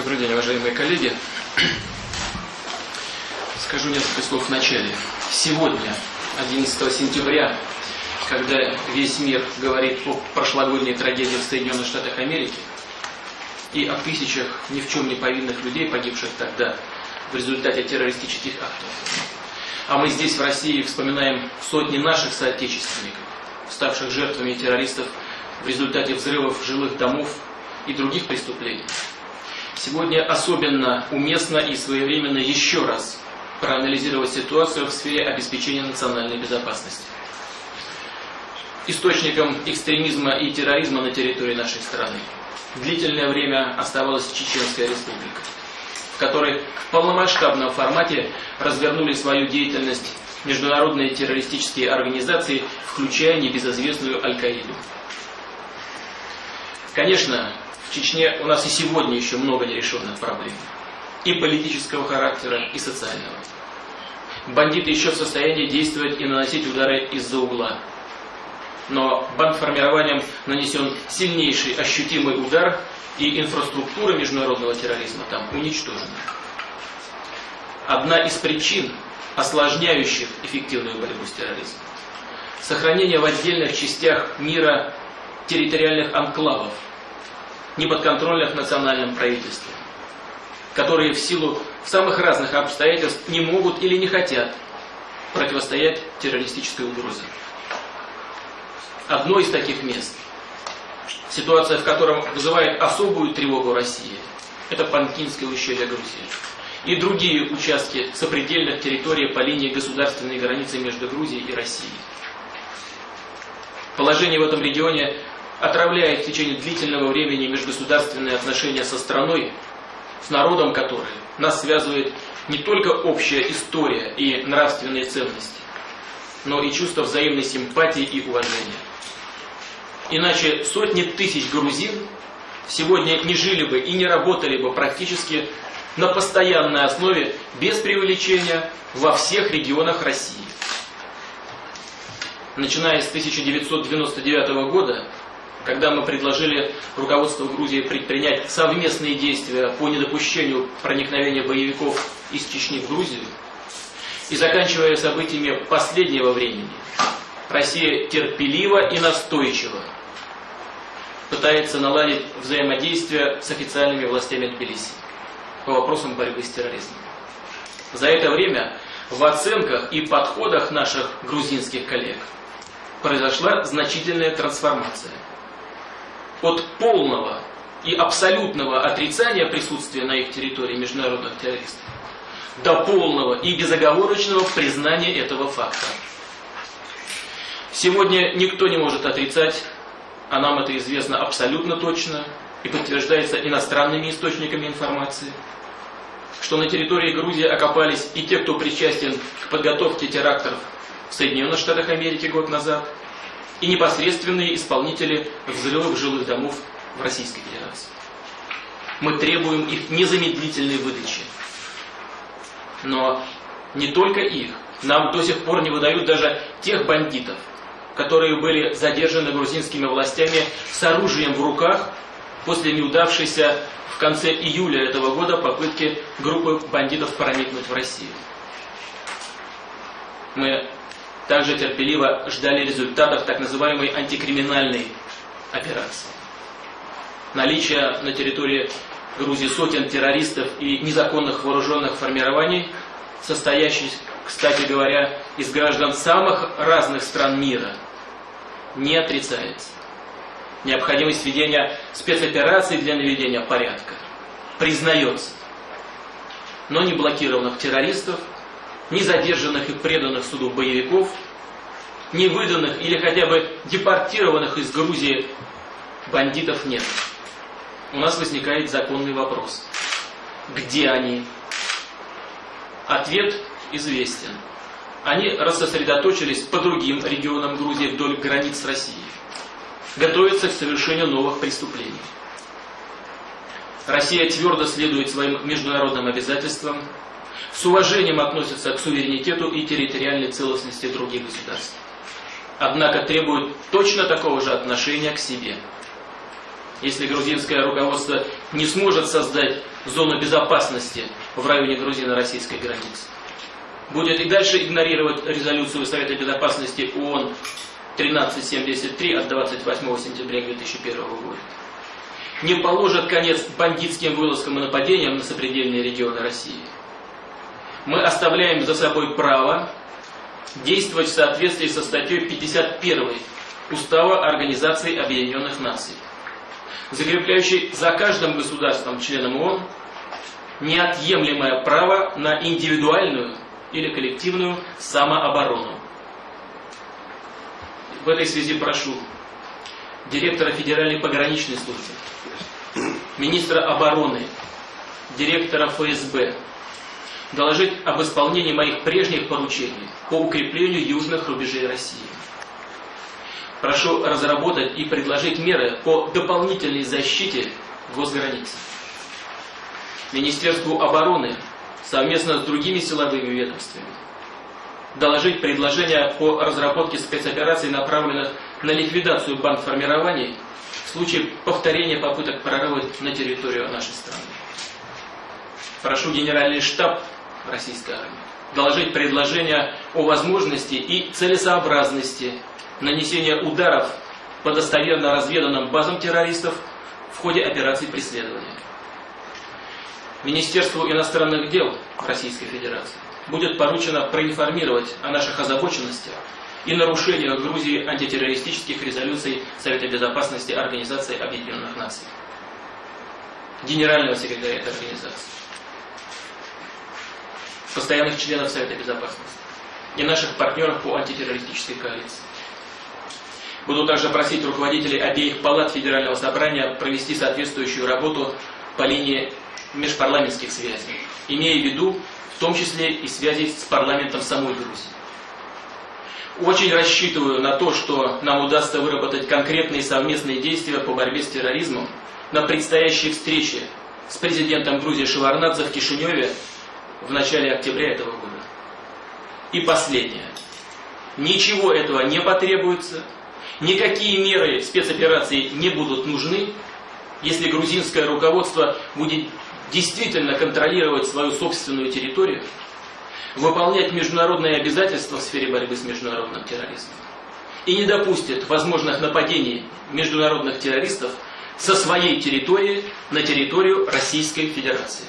Добрый день, уважаемые коллеги. Скажу несколько слов в начале. Сегодня, 11 сентября, когда весь мир говорит о прошлогодней трагедии в Соединенных Штатах Америки и о тысячах ни в чем не повинных людей, погибших тогда в результате террористических актов. А мы здесь, в России, вспоминаем сотни наших соотечественников, ставших жертвами террористов в результате взрывов жилых домов и других преступлений. Сегодня особенно уместно и своевременно еще раз проанализировать ситуацию в сфере обеспечения национальной безопасности. Источником экстремизма и терроризма на территории нашей страны длительное время оставалась Чеченская республика, в которой в полномасштабном формате развернули свою деятельность международные террористические организации, включая небезызвестную Аль-Каиду. Конечно, в Чечне у нас и сегодня еще много нерешенных проблем. И политического характера, и социального. Бандиты еще в состоянии действовать и наносить удары из-за угла. Но бандформированием нанесен сильнейший ощутимый удар, и инфраструктура международного терроризма там уничтожена. Одна из причин, осложняющих эффективную борьбу с терроризмом, сохранение в отдельных частях мира территориальных анклавов, неподконтрольных национальным правительством, которые в силу самых разных обстоятельств не могут или не хотят противостоять террористической угрозе. Одно из таких мест, ситуация в котором вызывает особую тревогу России, это Панкинское ущелье Грузии и другие участки сопредельных территорий по линии государственной границы между Грузией и Россией. Положение в этом регионе отравляет в течение длительного времени межгосударственные отношения со страной, с народом которой нас связывает не только общая история и нравственные ценности, но и чувство взаимной симпатии и уважения. Иначе сотни тысяч грузин сегодня не жили бы и не работали бы практически на постоянной основе, без преувеличения, во всех регионах России. Начиная с 1999 года, когда мы предложили руководству Грузии предпринять совместные действия по недопущению проникновения боевиков из Чечни в Грузию, и заканчивая событиями последнего времени, Россия терпеливо и настойчиво пытается наладить взаимодействие с официальными властями Тбилиси по вопросам борьбы с терроризмом. За это время в оценках и подходах наших грузинских коллег произошла значительная трансформация – от полного и абсолютного отрицания присутствия на их территории международных террористов до полного и безоговорочного признания этого факта. Сегодня никто не может отрицать, а нам это известно абсолютно точно и подтверждается иностранными источниками информации, что на территории Грузии окопались и те, кто причастен к подготовке терактов в Соединенных Штатах Америки год назад – и непосредственные исполнители взрывов жилых домов в Российской Федерации. Мы требуем их незамедлительной выдачи. Но не только их. Нам до сих пор не выдают даже тех бандитов, которые были задержаны грузинскими властями с оружием в руках после неудавшейся в конце июля этого года попытки группы бандитов проникнуть в Россию. Мы также терпеливо ждали результатов так называемой антикриминальной операции. Наличие на территории Грузии сотен террористов и незаконных вооруженных формирований, состоящих, кстати говоря, из граждан самых разных стран мира, не отрицается. Необходимость ведения спецопераций для наведения порядка признается. Но не блокированных террористов – ни задержанных и преданных суду боевиков, ни выданных или хотя бы депортированных из Грузии бандитов нет. У нас возникает законный вопрос. Где они? Ответ известен. Они рассосредоточились по другим регионам Грузии вдоль границ с Россией. Готовятся к совершению новых преступлений. Россия твердо следует своим международным обязательствам с уважением относятся к суверенитету и территориальной целостности других государств. Однако требуют точно такого же отношения к себе. Если грузинское руководство не сможет создать зону безопасности в районе грузино-российской границы. Будет и дальше игнорировать резолюцию Совета Безопасности ООН 1373 от 28 сентября 2001 года. Не положит конец бандитским вылазкам и нападениям на сопредельные регионы России. Мы оставляем за собой право действовать в соответствии со статьей 51 Устава Организации Объединенных Наций, закрепляющей за каждым государством, членом ООН, неотъемлемое право на индивидуальную или коллективную самооборону. В этой связи прошу директора Федеральной пограничной службы, министра обороны, директора ФСБ, доложить об исполнении моих прежних поручений по укреплению южных рубежей России. Прошу разработать и предложить меры по дополнительной защите госграниц. Министерству обороны совместно с другими силовыми ведомствами доложить предложения по разработке спецопераций, направленных на ликвидацию бандформирований в случае повторения попыток прорыва на территорию нашей страны. Прошу Генеральный штаб российской армии доложить предложения о возможности и целесообразности нанесения ударов по достоверно разведанным базам террористов в ходе операций преследования. Министерству иностранных дел Российской Федерации будет поручено проинформировать о наших озабоченностях и нарушениях Грузии антитеррористических резолюций Совета Безопасности Организации Объединенных Наций, генерального секретаря этой организации, постоянных членов Совета Безопасности и наших партнеров по антитеррористической коалиции. Буду также просить руководителей обеих палат Федерального собрания провести соответствующую работу по линии межпарламентских связей, имея в виду в том числе и связи с парламентом самой Грузии. Очень рассчитываю на то, что нам удастся выработать конкретные совместные действия по борьбе с терроризмом на предстоящей встрече с президентом Грузии Шеварнадзе в Кишиневе в начале октября этого года. И последнее. Ничего этого не потребуется, никакие меры спецоперации не будут нужны, если грузинское руководство будет действительно контролировать свою собственную территорию, выполнять международные обязательства в сфере борьбы с международным терроризмом и не допустит возможных нападений международных террористов со своей территории на территорию Российской Федерации.